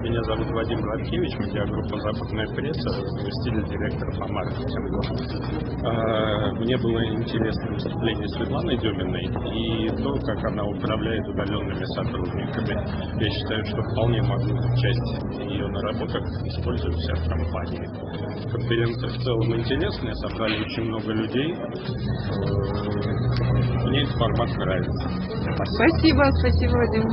Меня зовут Вадим Гладкевич, медиагруппа «Западная пресса», заместитель директора по маркетингу. А, мне было интересно выступление Светланы Деминой и то, как она управляет удаленными сотрудниками. Я считаю, что вполне могу часть ее наработок использовать вся в компании. Конференция в целом интересная, собрали очень много людей. Э, мне этот формат нравится. Спасибо, спасибо, Вадим.